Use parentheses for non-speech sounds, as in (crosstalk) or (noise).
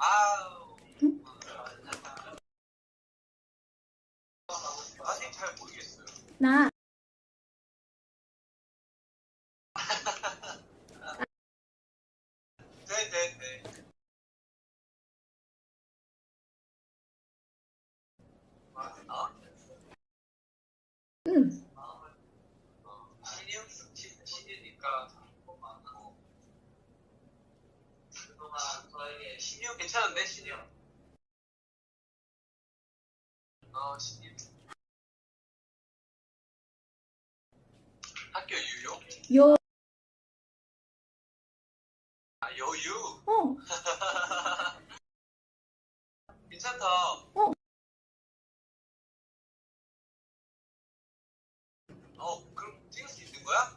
아우. 응? 아직 잘 모르겠어요. 나 네네네. 아, 응. 신입 신이니까 신이요? 괜찮은데 신이요? 어 신이 학교 유요? 요. 아 여유. 어. (laughs) 괜찮다. 어. 어 그럼 찍을 수 있는 거야?